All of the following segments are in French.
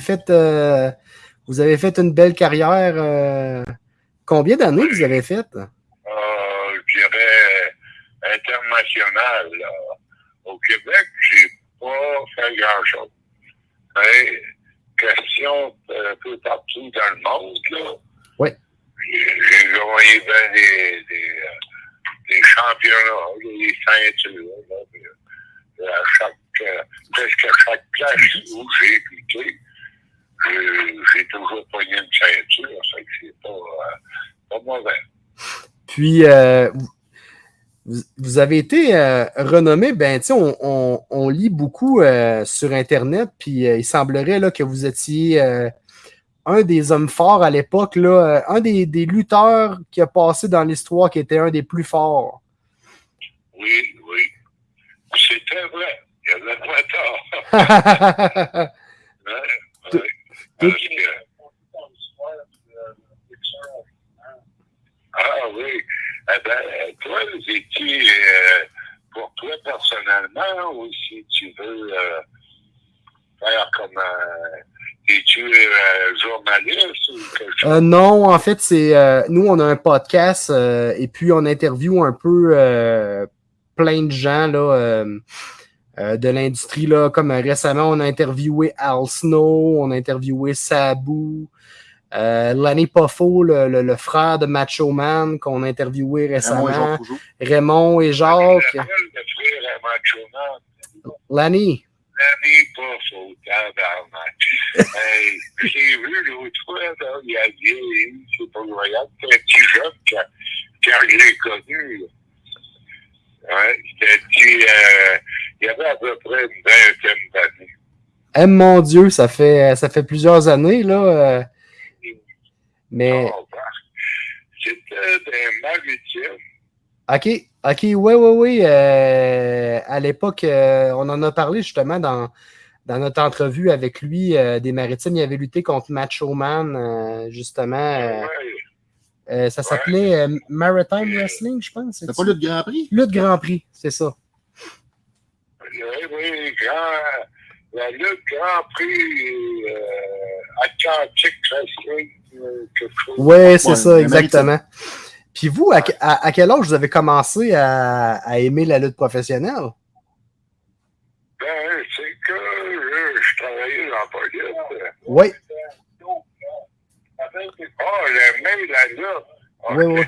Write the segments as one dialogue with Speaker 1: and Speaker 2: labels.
Speaker 1: fait, euh, vous avez fait une belle carrière. Euh, combien d'années vous avez fait?
Speaker 2: Euh, je dirais international. Au Québec, j'ai pas fait grand-chose. Mais question un peu partout dans le monde, là.
Speaker 1: Oui.
Speaker 2: J'ai gagné bien des, des, des, championnats, des ceintures. Là, à chaque, presque à chaque place où j'ai écouté, j'ai toujours pogné une ceinture, ça que c'est pas, euh, pas mauvais.
Speaker 1: Puis, euh, vous, avez été euh, renommé, ben, tu sais, on, on, on, lit beaucoup euh, sur Internet, puis euh, il semblerait là, que vous étiez un des hommes forts à l'époque, là, un des, des, lutteurs qui a passé dans l'histoire, qui était un des plus forts.
Speaker 2: Oui, oui. C'était vrai. Il y avait pas tort. ouais, ouais. Parce que... Ah oui. Eh ben, toi, es-tu euh, pour toi personnellement ou si tu veux euh, faire comme euh, es-tu euh, journaliste ou quelque chose?
Speaker 1: Euh, non, en fait, c'est euh, nous, on a un podcast et puis on interviewe un peu plein de gens là. de l'industrie, là, comme récemment, on a interviewé Al Snow, on a interviewé Sabu, euh, Lanny Poffo, le, le, le, frère de Macho Man qu'on a interviewé récemment. Raymond et, Raymond et Jacques. Lanny.
Speaker 2: Lanny Poffo, tabarnak. hey, j'ai vu l'autre fois, là, il a dit, c'est pas royal, c'est un petit jeune quand, je l'ai connu. Ouais, c'était petit, euh, il y avait à peu près une vingtaine d'années.
Speaker 1: Eh mon Dieu, ça fait, ça fait plusieurs années, là. Euh... Mais.
Speaker 2: Oh, C'était des maritimes.
Speaker 1: OK, OK, oui, oui, oui. Euh, à l'époque, euh, on en a parlé justement dans, dans notre entrevue avec lui euh, des maritimes. Il avait lutté contre Macho Man, justement.
Speaker 2: ouais.
Speaker 1: ça s'appelait Maritime Wrestling, je pense.
Speaker 3: C'est pas Lutte Grand Prix?
Speaker 1: Lutte Grand Prix, c'est ça.
Speaker 2: Oui, oui, grand, la Lutte Grand Prix Atlantic Wrestling.
Speaker 1: Oui, c'est ouais, ça, exactement. Puis vous, à, à, à, quel âge vous avez commencé à, à aimer la lutte professionnelle?
Speaker 2: Ben, c'est que je, je travaillais dans la police.
Speaker 1: Oui.
Speaker 2: Oh, j'aimais la lutte. Oh,
Speaker 1: oui, oui.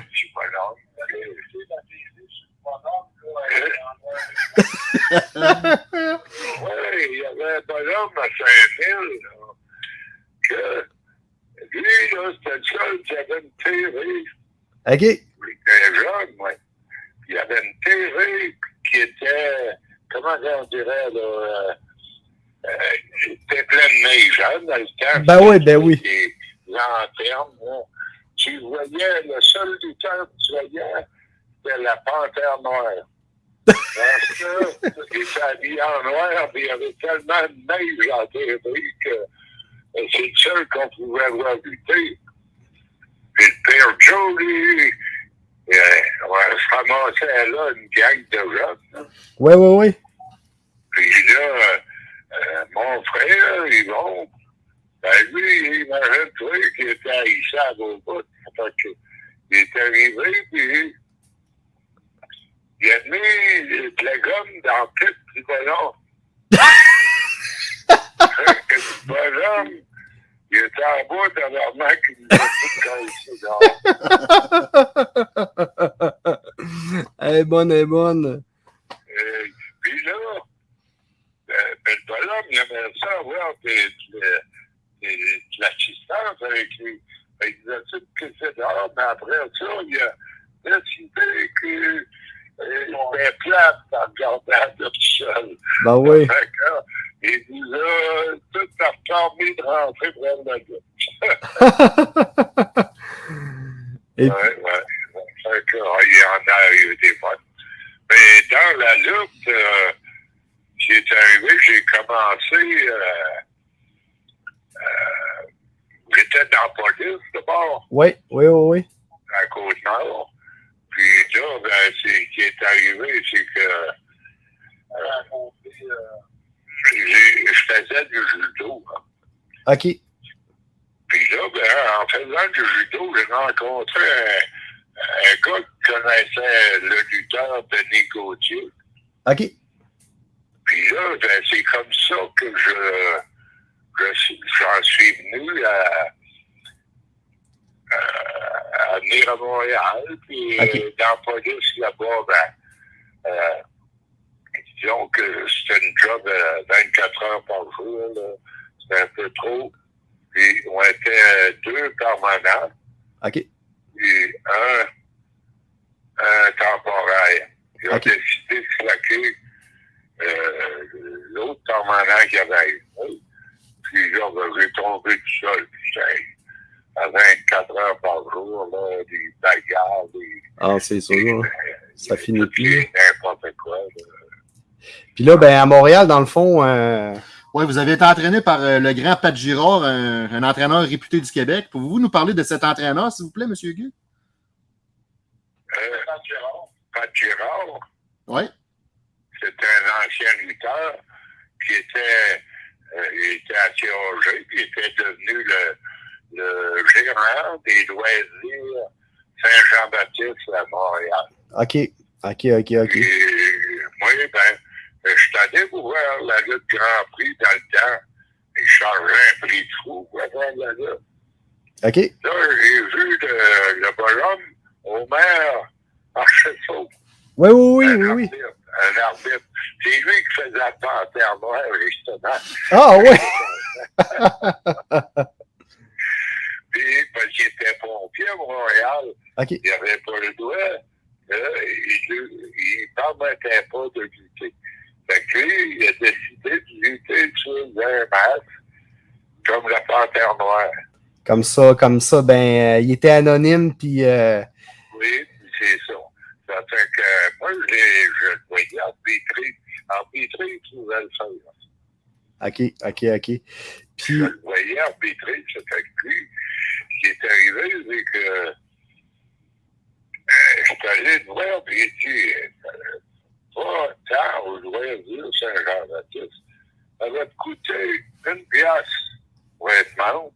Speaker 2: oui, il y avait un bonhomme à Saint-Ville que lui, là, c'était le seul qui avait une TV.
Speaker 1: OK.
Speaker 2: Il était jeune, moi. Il y avait une TV qui était, comment on dirait, là, euh, euh, était pleine de neige, hein, dans le temps.
Speaker 1: Ben oui, ben oui.
Speaker 2: Lanternes, là. Tu voyais, le seul lutteur que tu voyais, c'était la panthère noire. Parce que, il était habillé en noir, puis il y avait tellement de neige en TV que c'est le seul qu'on pouvait avoir lutter. Puis le père Joe, lui, euh, on se ramassait là une gang de jeunes.
Speaker 1: Oui, oui, oui.
Speaker 2: Puis là, euh, mon frère, Yvon, ben lui, imagine-toi qu'il était haïssé à vos. Il est arrivé, puis il a mis de la gomme dans le du ballon. le bonhomme, il était en bas tabarnak, il a tout
Speaker 1: Elle est bonne, elle est bonne.
Speaker 2: Euh, puis là, euh, ben, le bonhomme, il aimait ça avoir de, l'assistance avec lui. Ben, il disait tout que c'est dehors, mais après ça, il a décidé que euh, il était plate en regardant tout seul.
Speaker 1: Ben oui.
Speaker 2: Fait que, il nous a tout permis de rentrer prendre la gueule.
Speaker 1: Et...
Speaker 2: Ouais, ouais. Fait que, oh, il en a eu des bonnes. Mais dans la lutte, euh, qui est arrivé, j'ai commencé, euh, euh, j'étais dans la police d'abord?
Speaker 1: Oui, oui, oui, oui.
Speaker 2: À Côte-Nord. Puis là, ben, c'est, qui est arrivé, c'est que, euh, je faisais du judo. Hein.
Speaker 1: OK.
Speaker 2: Puis là, ben, en faisant du judo, j'ai rencontré un, un, gars qui connaissait le lutteur Denis Gauthier.
Speaker 1: OK.
Speaker 2: Puis là, ben, c'est comme ça que je, je j'en suis venu à, à, venir à Montréal. Puis dans la police là-bas, ben, euh, disons que c'était une job euh, 24 heures par jour. C'était un peu trop. Puis on était deux permanents,
Speaker 1: OK.
Speaker 2: puis un, un temporaire. Ils ont décidé de claquer euh, l'autre permanent qui avait eu. Puis là, j'ai tombé tout seul. À 24 heures par jour, là, des bagarres, des...
Speaker 1: Ah, c'est sûr. Ça finit plus.
Speaker 2: N'importe quoi. là.
Speaker 1: Puis là, ben, à Montréal, dans le fond, euh,
Speaker 3: Oui, vous avez été entraîné par euh, le grand Pat Girard, un, un entraîneur réputé du Québec. Pouvez-vous nous parler de cet entraîneur, s'il vous plaît, M. Guy?
Speaker 2: Euh, Pat Girard,
Speaker 3: Oui.
Speaker 2: c'était un ancien lutteur qui était, euh, il était à COG, puis était devenu le, le gérant des loisirs Saint-Jean-Baptiste à Montréal.
Speaker 1: OK. OK, OK, OK
Speaker 2: moi, ben, je suis la lutte Grand Prix dans le temps. Il chargeait un prix de fou pour avoir la lutte.
Speaker 1: OK.
Speaker 2: Là, j'ai vu le, le bonhomme, Homer Marcheseau.
Speaker 1: Oui, oui, oui,
Speaker 2: un
Speaker 1: oui, oui.
Speaker 2: arbitre, Un arbitre. C'est lui qui faisait la panthère noire, justement.
Speaker 1: Ah, oui.
Speaker 2: Puis, parce qu'il était pompier à Montréal,
Speaker 1: OK.
Speaker 2: il n'avait pas le droit. Là, il ne permettait pas de lutter. Fait que lui, il a décidé de lutter sur un masque, comme la panthère noire.
Speaker 1: Comme ça, comme ça, ben, euh, il était anonyme, puis... euh,
Speaker 2: Oui, c'est ça. Ça fait que moi, je, je le voyais arbitrer. Arbitrer, il pouvait le faire.
Speaker 1: OK, OK, OK.
Speaker 2: Je
Speaker 1: Puis,
Speaker 2: le voyais arbitrer, ça fait que lui, ce qui est arrivé, c'est que euh, je suis allé le voir, puis il dit, euh, pas tant au loisir Saint-Jean-Baptiste. Ça va te coûter une pièce pour être membre.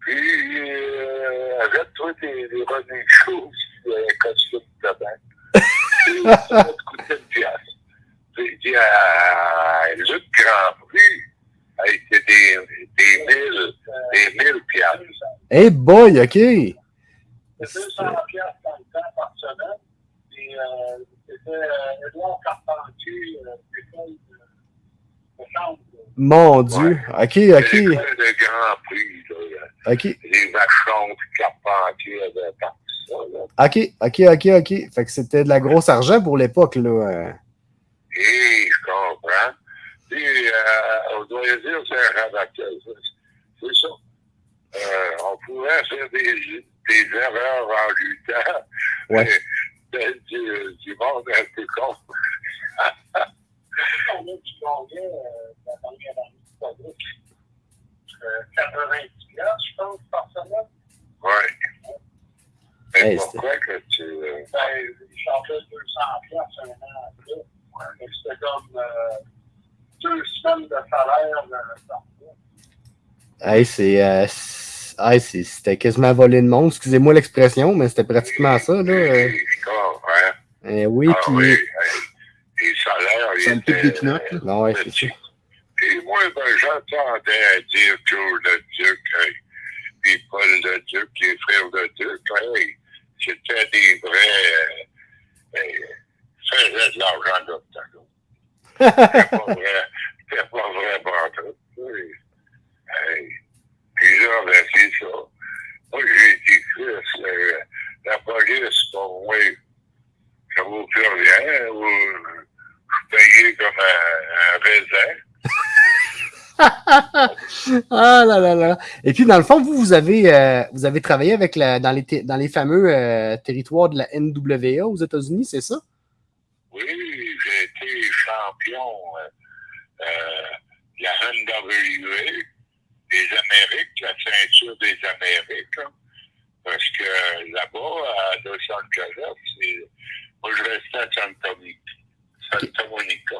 Speaker 2: Puis, euh, achète-toi des, des running shoes, puis un costume de bain. Puis, ça va te coûter une pièce. Puis, il dit, à Luc Grand Prix, hey, c'est des, des mille, des mille piastres.
Speaker 1: hey boy, OK.
Speaker 4: C'était 200 piastres dans le temps par semaine. Et euh, c'était Edouard Carpentier, l'école de, de chambre.
Speaker 1: Mon Dieu. OK,
Speaker 2: C'est
Speaker 1: OK,
Speaker 2: l'école de Grand Prix, là.
Speaker 1: OK.
Speaker 2: Les vachons, puis Carpentier avaient parti ça, là.
Speaker 1: OK, OK, OK, OK. Fait que c'était de la grosse argent pour l'époque, là. euh.
Speaker 2: Et je comprends. Puis, euh, on doit dire, c'est un rabatteur. C'est ça. Euh, on pourrait faire des, des erreurs en luttant.
Speaker 1: Ouais.
Speaker 2: mais de- Du, du monde un peu con.
Speaker 4: On du euh, la dernière année de Fabrique. Euh, 90 piastres, je pense, par semaine.
Speaker 2: Ouais. Mais
Speaker 1: Hey,
Speaker 2: pourquoi que tu. euh,
Speaker 4: Ben, il changeait 200 piastres un an après. Fait que C'était comme euh, deux semaines de salaire euh, par mois.
Speaker 1: Hey, c'est... c'est- c'était quasiment volé de monde. Excusez-moi l'expression, mais c'était pratiquement ça, là. euh. Eh oui,
Speaker 2: Ah
Speaker 1: puis...
Speaker 2: oui, les salaires,
Speaker 3: Ça me pique des pinottes, là.
Speaker 1: Non, ouais, c'est ça.
Speaker 2: Puis moi, ben, j'entendais dire Joe le Duc, hey, puis Paul le Duc, les frères le Duc, hey, c'était des vrais. Euh, hey, faisaient de l'argent d'octogone. C'était pas vrai. C'était pas vrai. Oui. Hey. Ben, c'est ça. Moi, j'ai dit, euh, la police, pour moi, ça vaut plus rien. Ou, je suis payé comme un, un raisin.
Speaker 1: Ah là là là. Et puis, dans le fond, vous, vous avez, euh, vous avez travaillé avec la, dans, les dans les fameux euh, territoires de la NWA aux États-Unis, c'est ça?
Speaker 2: Oui, j'ai été champion euh, de la NWA des Amériques, la ceinture des Amériques. hein. parce que là-bas, à Los Angeles, c'est- moi je restais à Santa Monica.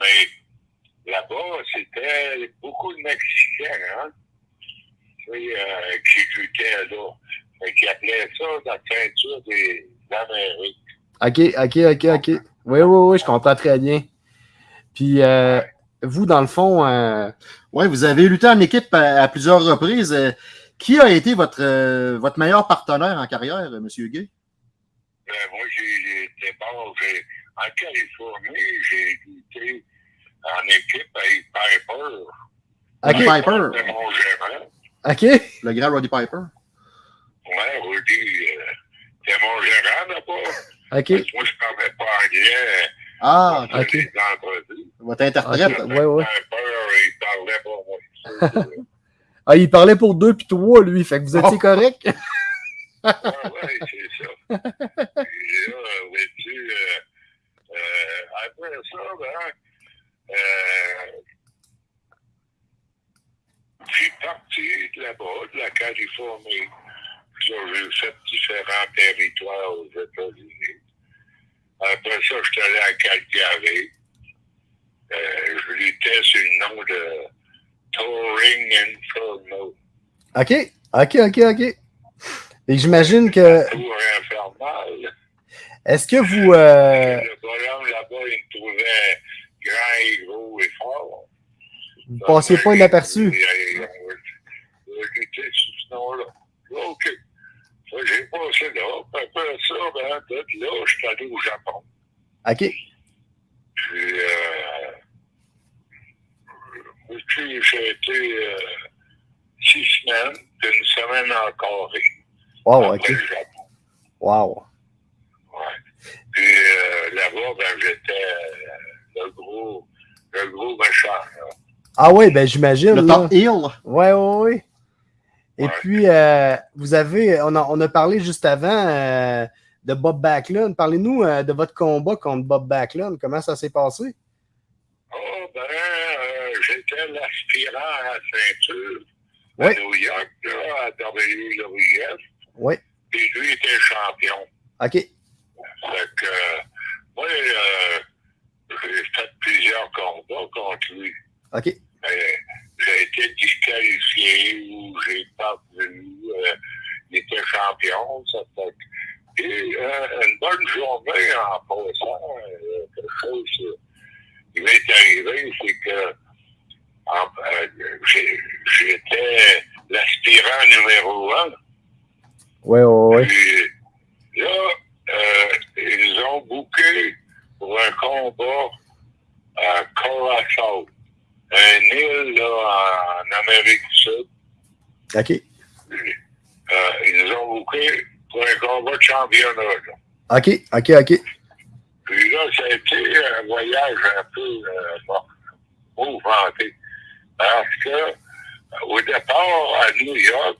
Speaker 2: Mais là-bas, c'était beaucoup de Mexicains oui, euh, qui luttait là. Fait qu'il appelait ça la ceinture des Amériques.
Speaker 1: OK, OK, OK, OK. Oui, oui, oui, je comprends très bien. Puis, euh, vous, dans le fond, euh,
Speaker 3: Oui, vous avez lutté en équipe à, à plusieurs reprises. Euh, Qui a été votre, euh, votre meilleur partenaire en carrière, euh, M. Huguet?
Speaker 2: Ben, moi, j'ai été bon. j'ai- En Californie, j'ai lutté en équipe avec Piper.
Speaker 3: Roddy Piper.
Speaker 2: C'était mon gérant.
Speaker 1: OK,
Speaker 3: Le grand Roddy Piper.
Speaker 2: Ouais, Rudy, euh, c'était mon gérant là-bas.
Speaker 1: OK.
Speaker 2: Parce que moi, je parlais pas anglais.
Speaker 3: Ah,
Speaker 1: ok.
Speaker 2: entrevues.
Speaker 3: votre interprète.
Speaker 1: Ok. ouais, ouais.
Speaker 2: Moi.
Speaker 1: Ah, il parlait pour deux puis trois, lui. Fait que vous étiez
Speaker 3: Oh.
Speaker 1: correct?
Speaker 2: Ah ouais, c'est ça. Puis là, vois-tu, euh, euh, après ça, ben, euh, je suis parti de là-bas, de la Californie. J'ai fait différents territoires aux États-Unis. Après ça, je suis allé à Calgary. Euh, je luttais sur le nom de Touring Inferno.
Speaker 1: OK, OK, OK, OK. Et j'imagine que.
Speaker 2: Tour infernal.
Speaker 1: Est-ce que vous. euh,
Speaker 2: Le bonhomme là-bas, il me trouvait grand et gros et fort.
Speaker 1: vous passiez pas inaperçu?
Speaker 2: Il a- il a- il a lutté sous ce nom-là. OK. J'ai passé là. Puis Après ça, ben, là, je suis allé au Japon.
Speaker 1: OK.
Speaker 2: Puis, euh, puis j'ai été euh, six semaines, puis une semaine en Corée.
Speaker 1: Wow,
Speaker 2: après
Speaker 1: OK.
Speaker 2: le Japon.
Speaker 1: Wow.
Speaker 2: Ouais. Puis euh, là-bas, ben, j'étais euh, le gros, le gros méchant. là.
Speaker 1: Ah oui, ben j'imagine.
Speaker 3: Le
Speaker 1: là.
Speaker 3: top heel.
Speaker 1: Ouais, ouais, ouais. Et
Speaker 2: Ouais.
Speaker 1: puis, euh, vous avez, on a, on a parlé juste avant euh, de Bob Backlund. Parlez-nous euh, de votre combat contre Bob Backlund. Comment ça s'est passé?
Speaker 2: Oh, ben, j'étais l'aspirant à la ceinture à. New York, là, à WWF.
Speaker 1: Oui.
Speaker 2: Puis lui était champion.
Speaker 1: OK.
Speaker 2: Fait que, moi, j'ai fait plusieurs combats contre lui.
Speaker 1: OK.
Speaker 2: Mais j'ai été disqualifié ou j'ai pas vu. euh, il était champion. Ça fait Et euh, une bonne journée en passant, euh, quelque chose qui m'est arrivé, c'est que euh, j'étais l'aspirant numéro un.
Speaker 1: Ouais, ouais.
Speaker 2: Puis là, ils ont booké pour un combat à Curaçao, un île là, en Amérique du Sud.
Speaker 1: OK.
Speaker 2: Euh, ils nous ont booké pour un combat de championnat. là.
Speaker 1: OK, OK, OK.
Speaker 2: Puis là, ça a été un voyage un peu euh, bon, mouvementé. Parce que, au départ, à New York,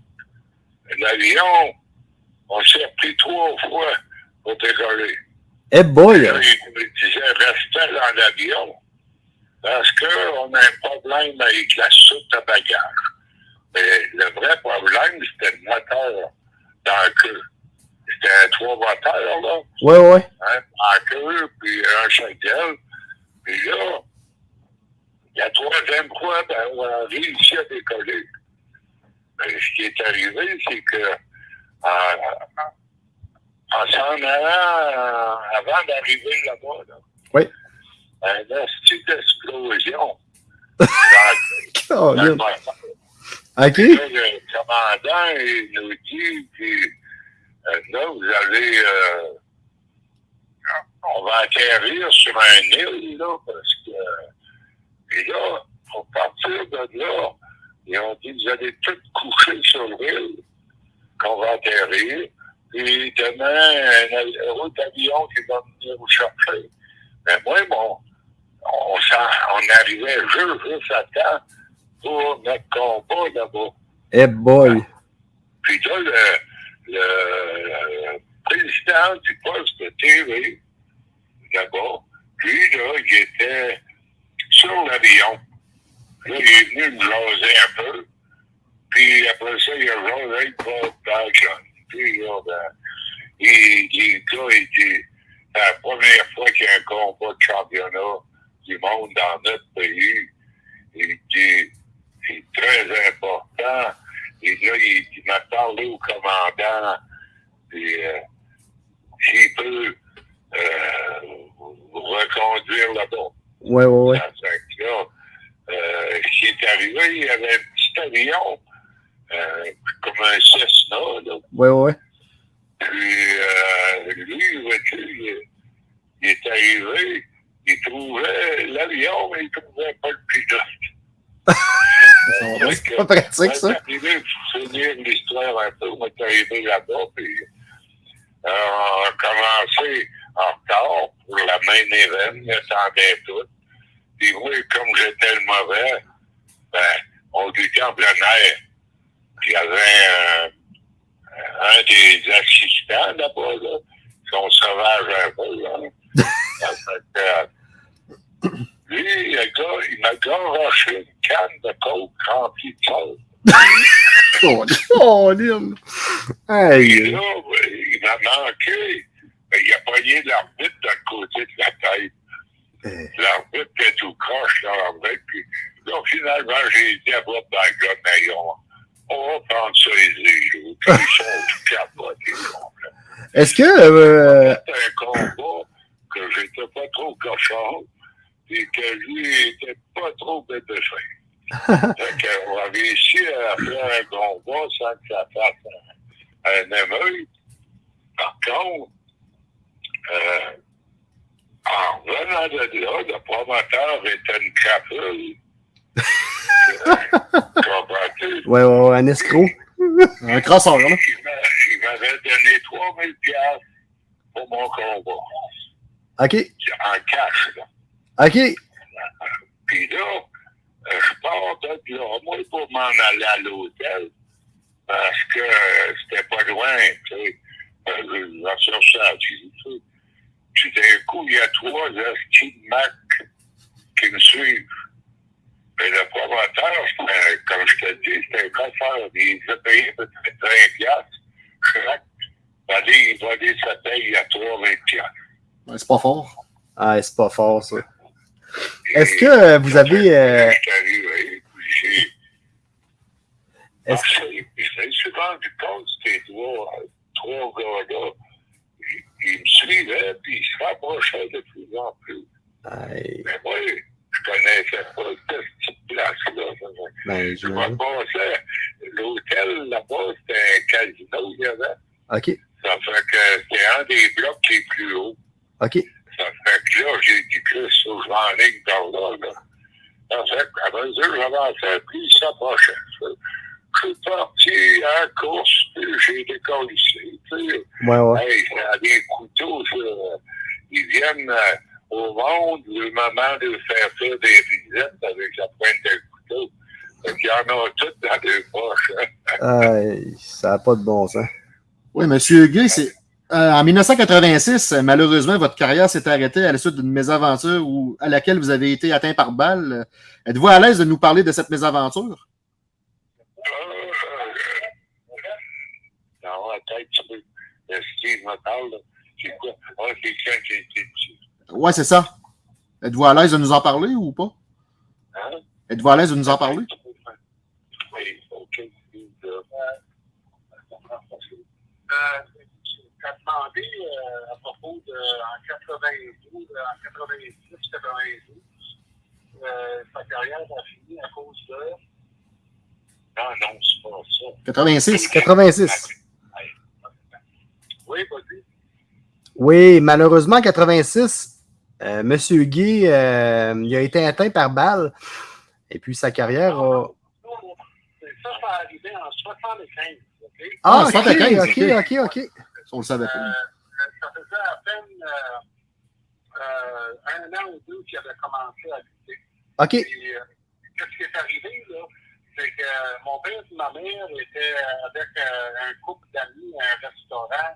Speaker 2: l'avion, on s'est pris trois fois pour décoller.
Speaker 1: Eh boy!
Speaker 2: Là, il me disait, restez dans l'avion. Parce qu'on a un problème avec la soute à bagages. Mais le vrai problème, c'était le moteur dans la queue. C'était trois moteurs, là
Speaker 1: Ouais, ouais.
Speaker 2: hein, en queue, puis un chagrin. Puis là, la troisième fois, ben, on a réussi à décoller. Mais ce qui est arrivé, c'est que en, en s'en allant, euh, avant d'arriver là-bas, là,
Speaker 1: Oui.
Speaker 2: Un d'explosion dans, dans le
Speaker 1: Caroline.
Speaker 2: moteur.
Speaker 1: OK.
Speaker 2: Là, le commandant, il nous dit, puis, euh, là, vous allez, euh, on va atterrir sur un île, là, parce que, et là, pour partir de là, ils ont dit, vous allez tous coucher sur l'île, qu'on va atterrir, puis demain, un autre avion qui va venir vous chercher. Mais moi, bon, on, s'en- on arrivait juste, juste à temps pour notre combat là-bas.
Speaker 1: Eh boy!
Speaker 2: Puis là, le, le, le président du poste de TV, là-bas, lui, là, il était sur l'avion. Là, il est venu me jaser un peu. Puis après ça, il a jasé Bob Backlund. Puis là, ben, il, il dit, la première fois qu'il y a un combat de championnat du monde dans notre pays. Il dit, c'est très important. Et là, il, il m'a parlé au commandant. Puis, euh, s'il peut euh, reconduire là-bas. Que là, euh, ce qui est arrivé, il y avait un petit avion, euh, comme un Cessna, là.
Speaker 1: Ouais, ouais, ouais.
Speaker 2: Puis, euh, lui, vois-tu, il, il est arrivé, trouvait l'avion, mais il trouvait pas le pilote.
Speaker 1: C'est pas pratique, ça.
Speaker 2: Arrivé finir l'histoire un peu. On est arrivé là-bas, puis euh, on a commencé en retard pour la main event, on attendait tout. Puis moi, comme j'étais le mauvais, ben, on était en plein air. Puis il y avait un, un des assistants là-bas, là, qui sont sauvages un peu, là. Lui, le gars, il m'a garoché une canne de coke remplie de sel.
Speaker 3: Oh.
Speaker 2: Puis
Speaker 1: Hey.
Speaker 2: là, ben, il m'a manqué. Il a pogné l'arbitre d'un côté de la tête.
Speaker 1: Euh.
Speaker 2: L'arbitre était tout croche dans l'arbitre. Puis là, finalement, j'ai dit à Bob Bagon, mais on, on va prendre ça aisé. là. Puis ils sont tout capotés.
Speaker 1: Est-ce que. euh,
Speaker 2: C'était un combat que j'étais pas trop cochon. Et que lui était pas trop bête de qu'on a réussi à faire un combat sans que ça fasse un, un émeute. Par contre, euh, en revenant de là, le promoteur était une crapule. Comprends-tu?
Speaker 1: ouais, ouais, ouais, un escroc.
Speaker 3: Un crosseur, là.
Speaker 2: Il m'a- il m'avait donné 3000 piastres pour mon combat.
Speaker 1: OK.
Speaker 2: En cash, là.
Speaker 1: OK.
Speaker 2: Puis là, pars de là, moi, pour m'en aller à l'hôtel, parce que euh, c'était pas loin, tu sais. Euh, Je vais chercher à sais. Puis d'un coup, il y a trois esquis de Mac qui me suivent. Mais le promoteur, comme je te dis, c'était un coffre. Il a payé peut-être 20 piastres. Chaque année, il va dire sa paye à 3 20 piastres.
Speaker 3: Ouais, c'est pas fort.
Speaker 1: Ah, c'est pas fort, ça. Est-ce que euh, vous avez. euh, Est-ce-
Speaker 2: puis je me suis rendu compte que ces trois, trois gars-là, ils, me suivaient, puis ils se rapprochaient de plus en plus.
Speaker 1: Aïe,
Speaker 2: Mais moi, je connaissais pas cette petite place-là.
Speaker 1: ben,
Speaker 2: Je me passais, l'hôtel là-bas, c'était un casino, il y avait.
Speaker 1: OK.
Speaker 2: Ça fait que c'était un des blocs est plus haut.
Speaker 1: OK.
Speaker 2: Ça fait que là, j'ai dit que ça, je vais en ligne par là, là. Ça fait qu'à mesure que j'avançais, puis il s'approchait. ça. Je suis parti à la course, puis j'ai été ici. Tu sais,
Speaker 1: Ouais, ouais.
Speaker 2: hey, ça a des couteaux, ça. Ils viennent euh, au monde le moment de faire faire des visites avec la pointe de couteau. Fait qu'il y en a toutes dans les poches. hein.
Speaker 1: Aïe, ça n'a pas de bon sens.
Speaker 3: Oui, Monsieur Gay, c'est. Euh, en 1986, euh, malheureusement, votre carrière s'est arrêtée à la suite d'une mésaventure où, à laquelle vous avez été atteint par balle. Êtes-vous à l'aise de nous parler de cette mésaventure?
Speaker 2: Peux. Euh, Steve me parle, là. C'est quoi? Ah, c'est été tué.
Speaker 3: Ouais, c'est ça. Êtes-vous à l'aise de nous en parler ou pas?
Speaker 2: Hein?
Speaker 3: Êtes-vous à l'aise de nous en parler?
Speaker 2: Oui, OK. Euh,
Speaker 4: Euh, tu as demandé euh, à propos de en 92, euh, en 90, 92, euh, sa carrière a fini à cause de.
Speaker 2: Non, non, c'est pas ça.
Speaker 3: 86.
Speaker 1: 86.
Speaker 4: Oui, vas-y.
Speaker 1: Oui, malheureusement, 86, euh, Monsieur Guy, euh, il a été atteint par balle. Et puis sa carrière a.
Speaker 4: Ça, ça arrivait en 75. OK?
Speaker 1: Ah,
Speaker 3: Ah,
Speaker 1: ok,
Speaker 3: 75,
Speaker 1: ok, ok, ok.
Speaker 3: On le savait
Speaker 4: Euh,
Speaker 3: pas.
Speaker 4: ça faisait à peine euh, euh, un an ou deux qu'il avait commencé à lutter.
Speaker 1: Ok,
Speaker 4: euh, qu'est-ce qui est arrivé, là? C'est que euh, mon père et ma mère étaient avec euh, un couple d'amis à un restaurant à,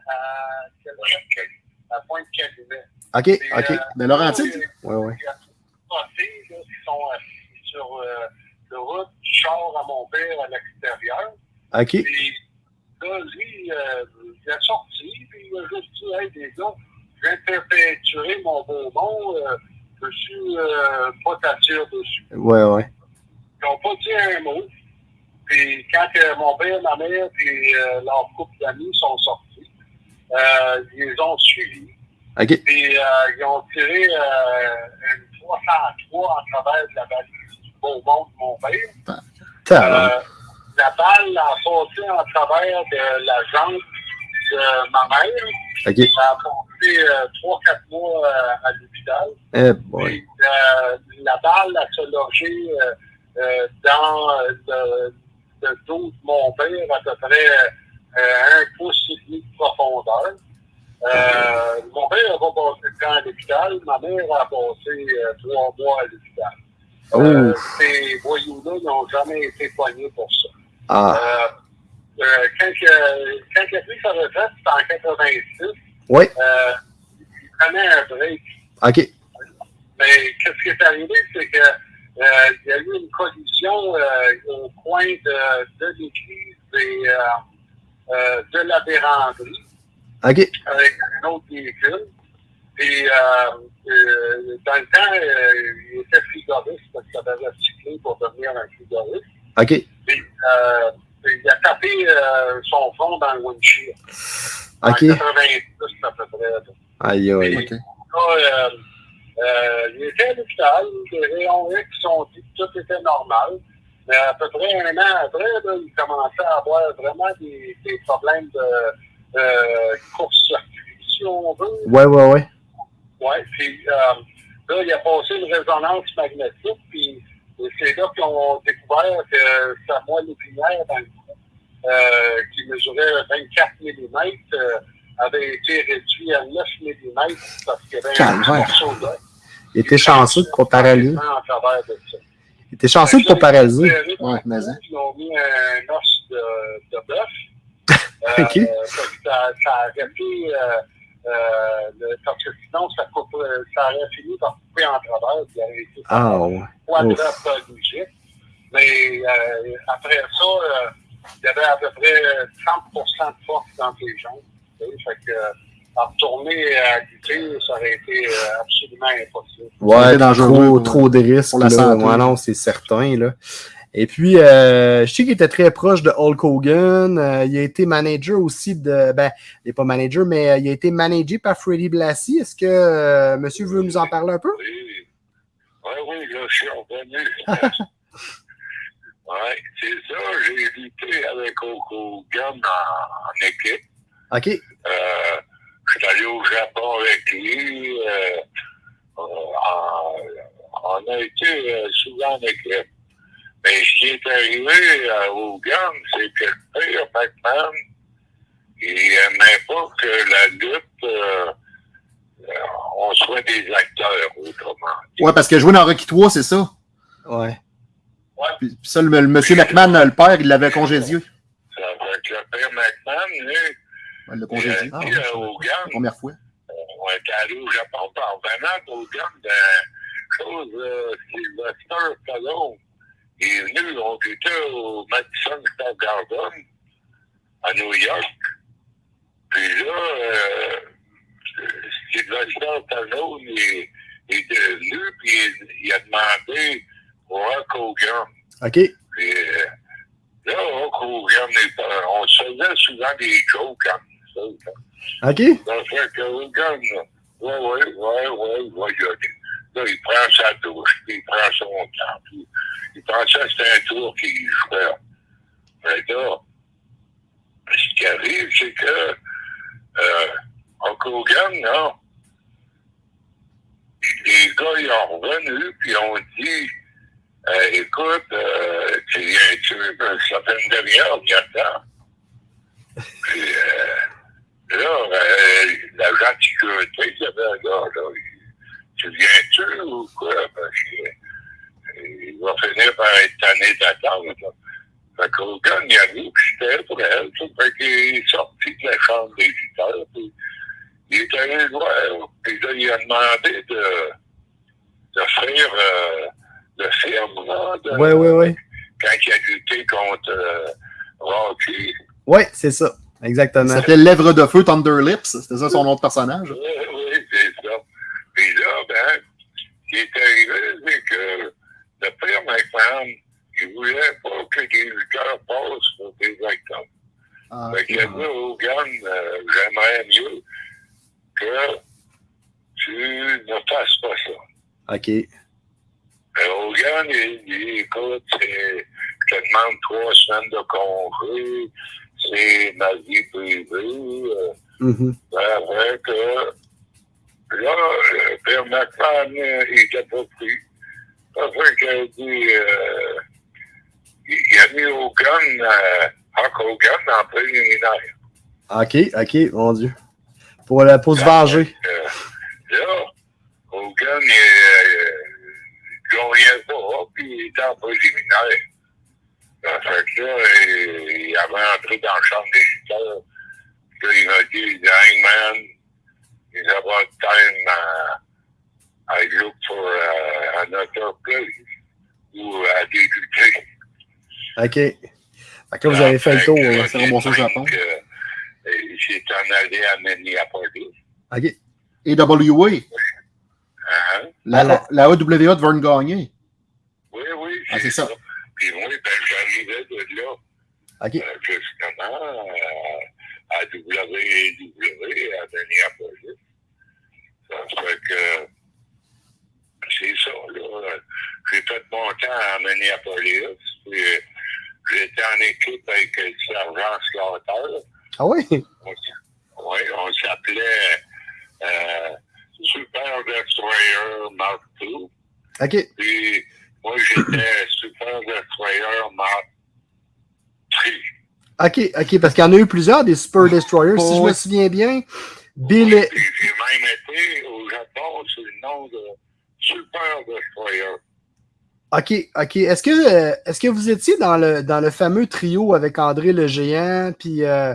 Speaker 4: Pointe-Calumet.
Speaker 1: ok,
Speaker 4: Puis,
Speaker 1: ok.
Speaker 4: euh,
Speaker 3: Mais Laurentide?
Speaker 4: là,
Speaker 1: Ouais, ouais.
Speaker 4: Il y a des passés, là, qui sont assis sur euh, le route du char à mon père à l'extérieur.
Speaker 1: Ok,
Speaker 4: Puis là, lui, euh, il est sorti, puis il a juste dit Hey, les gars, je faire peinturer mon beau nom, euh, je suis euh, pas t'attire dessus?
Speaker 1: ouais, ouais.
Speaker 4: Ils n'ont pas dit un mot. puis quand que mon père, ma mère, puis euh, leur couple d'amis sont sortis, euh, ils les ont suivis. Puis euh, ils ont tiré euh, une 303 en travers de la valise du beau monde de mon père. Euh, la balle a passé en travers de la jambe de ma mère.
Speaker 3: OK.
Speaker 4: Ça a passé euh, 3-4 mois euh, à l'hôpital.
Speaker 1: Eh boy.
Speaker 4: Euh, la balle a se logé euh, euh, dans euh, le, le dos de mon père à peu près euh, un pouce et demi de profondeur. Euh, mon père n'a pas passé de temps à l'hôpital, ma mère a passé euh, trois mois à l'hôpital. Euh,
Speaker 1: Ouf.
Speaker 4: ces voyous-là n'ont jamais été poignés pour ça.
Speaker 1: Ah.
Speaker 4: Euh, quand, quand il a pris sa retraite, c'était en 86,
Speaker 1: Oui.
Speaker 4: euh, il prenait un break.
Speaker 1: OK.
Speaker 4: Mais qu'est-ce qui est arrivé, c'est que euh, il y a eu une collision euh, au coin de, de l'église et euh, de la véranderie avec un autre véhicule. Et dans le temps, il était frigoriste parce qu'il avait recyclé pour devenir un frigoriste.
Speaker 1: OK.
Speaker 4: Et, il a tapé euh, son front dans le windshield. En
Speaker 1: OK.
Speaker 4: 90 à peu près.
Speaker 1: Aïe, aïe.
Speaker 3: OK.
Speaker 4: Là, euh, euh, il était à l'hôpital, les rayons X ont dit que tout était normal. Mais à peu près un an après, là, il commençait à avoir vraiment des, des problèmes de euh, court-circuit, si on veut.
Speaker 1: Ouais, ouais, ouais.
Speaker 4: Ouais, puis euh, là, il a passé une résonance magnétique, puis c'est là qu'ils ont découvert que sa moelle épinière dans le euh, qui mesurait 24 mm, euh, avait été réduit à 9 mm parce qu'il y avait un
Speaker 1: Calvaire.
Speaker 4: morceau d'os.
Speaker 1: Il était chanceux de pas paralyser.
Speaker 4: En travers de ça.
Speaker 1: Il était chanceux de pas paralyser.
Speaker 3: Ouais, mais hein.
Speaker 4: Ils ont mis un os de, de bœuf. Euh, ça, ça a arrêté, euh, le- parce que sinon, ça, coupe, ça aurait fini par couper en travers. il aurait été
Speaker 1: Ah, ouais.
Speaker 4: quadriplégique. Mais après ça, il y avait à peu près 30% de force dans les jambes. Fait que, euh, en retourner à lutter, ça aurait été euh, absolument impossible.
Speaker 1: Ouais,
Speaker 3: C'est dangereux
Speaker 1: trop, de risques.
Speaker 3: pour la
Speaker 1: là.
Speaker 3: santé.
Speaker 1: Ouais, non, c'est certain. Là. Et puis, euh, je sais qu'il était très proche de Hulk Hogan. Euh, il a été manager aussi de. Ben, il n'est pas manager, mais euh, il a été managé par Freddie Blassie. Est-ce que euh, monsieur veut nous en parler un peu?
Speaker 2: Oui, oui, oui, là, je suis revenu. oui, c'est ça, j'ai lutté avec Hogan en, en équipe.
Speaker 1: OK.
Speaker 2: Euh, je suis allé au Japon avec lui. euh, euh, en- on a été euh, souvent en équipe. Mais ce qui est arrivé à Hogan, c'est que le père McMahon, il n'aimait pas que la lutte, euh, on soit des acteurs, autrement dit.
Speaker 3: Ouais, parce que jouer dans Rocky 3, c'est ça?
Speaker 1: Ouais.
Speaker 3: Puis, puis ça, le, le monsieur McMahon, le père, il l'avait congédié.
Speaker 2: Ça fait que le père McMahon, lui,
Speaker 3: Ouais, il l'a
Speaker 2: il a
Speaker 3: congédié.
Speaker 1: Ah,
Speaker 2: à
Speaker 3: La
Speaker 2: Hogan,
Speaker 3: première fois.
Speaker 2: on est allé au Japon par venant d'Hogan d'un chose, euh, Sylvester Stallone. Il est venu, on était au Madison Square Garden à New York. Puis là, euh, Sylvester Stallone est, est venu, puis il, il a demandé Hulk Hogan.
Speaker 1: OK.
Speaker 2: Puis euh, là, Hogan, est pas- on se faisait souvent des jokes comme ça.
Speaker 1: OK.
Speaker 2: Ça fait que Hogan, ouais, ouais, ouais, ouais, ouais. Là, il prend sa douche, puis il prend son temps, puis il pensait que c'était un tour qu'il jouait. Mais là, ce qui arrive, c'est que euh, Hulk Hogan, là, les gars, ils ont revenu, puis ont dit, euh, écoute, euh, tu viens-tu, Ben, ça fait une demi-heure, il y a temps. Puis, euh, là, euh, l'agent de sécurité, il avait un gars, là, tu viens-tu ou quoi? Parce que, euh, il va finir par être tanné d'attendre. Fait qu'Hogan, il a vu que c'était pour elle, tu sais. fait qu'il est sorti de la chambre des lutteurs, puis il est allé le voir, puis là, il a demandé de, de faire euh, le film, là, de-
Speaker 1: Ouais, ouais, ouais.
Speaker 2: quand il a lutté contre euh, Rocky.
Speaker 1: Ouais, c'est ça. Exactement.
Speaker 3: s'appelait Lèvre de Feu Thunder Lips. C'était ça son nom de personnage.
Speaker 2: Oui, oui, c'est ça. Puis là, ben, ce qui est arrivé, c'est que le père McMahon, il il voulait pas que des lutteurs passent pour des acteurs.
Speaker 3: Ah,
Speaker 2: Fait que
Speaker 3: ok.
Speaker 2: là, Hogan, euh, j'aimerais mieux que tu ne fasses pas ça.
Speaker 1: OK.
Speaker 2: Euh, Hogan, il dit, écoute, c'est- je demande trois semaines de congé, c'est ma vie privée. euh,
Speaker 1: Mhm.
Speaker 2: ça fait que là, euh, Pierre McMahon, euh, il était pas pris. Ça fait qu'il a dit, euh, il, il a mis Hogan, euh, Hulk Hogan en préliminaire.
Speaker 1: OK, OK, mon Dieu. Pour, la- pour se venger.
Speaker 2: Euh, là, Hogan, il, il gagnait pas, puis il était en préliminaire. Fait que là, il, il avait entré dans la chambre des lutteurs. Puis là, il m'a dit, Hangman, he's about time uh, I look for uh, another place où à débuter.
Speaker 1: OK. Fait que là, vous avez fait le tour.
Speaker 3: c'est remonté au Japon.
Speaker 2: Il s'est en allé à Minneapolis.
Speaker 1: OK.
Speaker 3: Et WA,
Speaker 2: Hein?
Speaker 3: la, la AWA devait une gagner.
Speaker 2: Oui, oui.
Speaker 3: Ah, c'est ça.
Speaker 2: Puis moi, ben, j'arrivais de là,
Speaker 1: OK.
Speaker 2: euh, justement, euh, à WWE, à Minneapolis. Ça fait que c'est ça, là. J'ai fait mon temps à Minneapolis, puis euh, j'étais en équipe avec le sergent Slaughter.
Speaker 1: Ah oui?
Speaker 2: Oui, on s'appelait euh, Super Destroyer Mark II.
Speaker 1: OK.
Speaker 2: Puis moi, j'étais Super Destroyer Mark III.
Speaker 1: OK, OK, parce qu'il y en a eu plusieurs des Super Destroyers. Si je me souviens bien, Bill.
Speaker 2: J'ai même été au Japon sous le nom de Super Destroyer.
Speaker 1: OK, OK. Est-ce que, euh, est-ce que vous étiez dans le, dans le fameux trio avec André le Géant? Puis euh,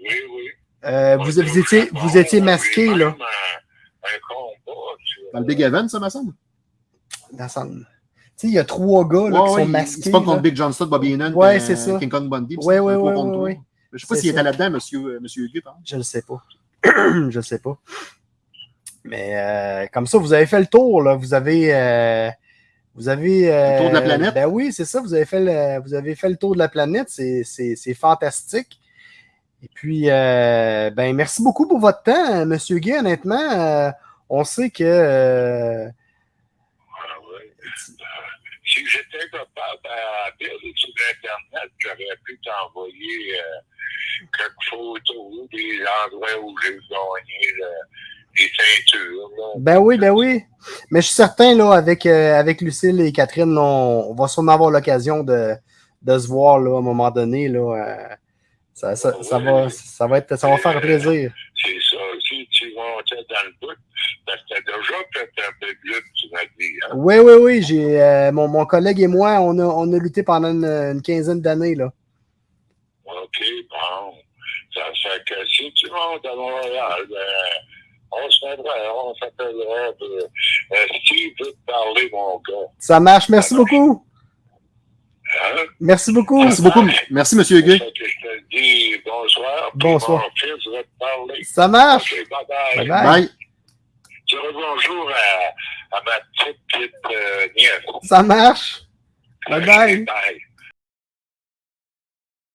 Speaker 2: Oui, oui.
Speaker 1: euh, vous, vous, étiez, vous étiez masqué, là?
Speaker 2: même Un, combat. sur-
Speaker 3: Dans le Big Event, ça me semble?
Speaker 1: Dans son- Tu sais, il y a trois gars là,
Speaker 3: Ouais,
Speaker 1: qui
Speaker 3: ouais,
Speaker 1: sont
Speaker 3: il-
Speaker 1: masqués.
Speaker 3: C'est pas contre
Speaker 1: là.
Speaker 3: Big Johnston, Bobby Heenan,
Speaker 1: Ouais,
Speaker 3: euh,
Speaker 1: c'est ça.
Speaker 3: King Kong Bundy.
Speaker 1: ouais,
Speaker 3: trois.
Speaker 1: ouais.
Speaker 3: Je sais pas s'il était là-dedans, monsieur, euh, monsieur Hugues, exemple.
Speaker 1: Je le sais pas. je le sais pas. Mais euh, comme ça, vous avez fait le tour, là. Vous avez. euh, vous avez. euh,
Speaker 3: Le tour de la planète?
Speaker 1: Ben oui, c'est ça. Vous avez fait le, vous avez fait le tour de la planète. C'est, c'est, c'est fantastique. Et puis, euh, ben, merci beaucoup pour votre temps, Monsieur Guy. Honnêtement, euh, on sait que. euh,
Speaker 2: Ah. Euh, Si j'étais capable à perdre sur Internet, j'aurais pu t'envoyer euh, quelques photos des endroits où j'ai gagné les ceintures. Là.
Speaker 1: Ben oui, ben oui. Mais je suis certain, là, avec, euh, avec Lucille et Catherine, on, on va sûrement avoir l'occasion de, de se voir là, à un moment donné. Là, euh, ça, ça, ça va, ça, va être, ça va faire plaisir.
Speaker 2: C'est ça. Si tu montais dans le bout, parce que t'as déjà fait un peu de lutte, tu m'as dit. Hein?
Speaker 1: Oui, oui, oui. J'ai, euh, mon, mon collègue et moi, on a, on a lutté pendant une, une quinzaine d'années. Là.
Speaker 2: OK, bon. Ça fait que si tu montes à Montréal, ben, on se mettra, on s'appellera. Euh, veut te parler, mon gars.
Speaker 1: Ça marche. Merci beaucoup.
Speaker 2: Hein?
Speaker 1: Merci beaucoup.
Speaker 3: Merci beaucoup. Merci,
Speaker 2: je te dis bonsoir.
Speaker 1: Bonsoir.
Speaker 2: Mon fils va te parler.
Speaker 1: Ça marche.
Speaker 2: OK, bye bye.
Speaker 1: Bye bye.
Speaker 3: Bye.
Speaker 2: Tu dis bonjour à, à ma petite, petite euh, nièce.
Speaker 1: Ça marche. Bye bye.
Speaker 2: Bye.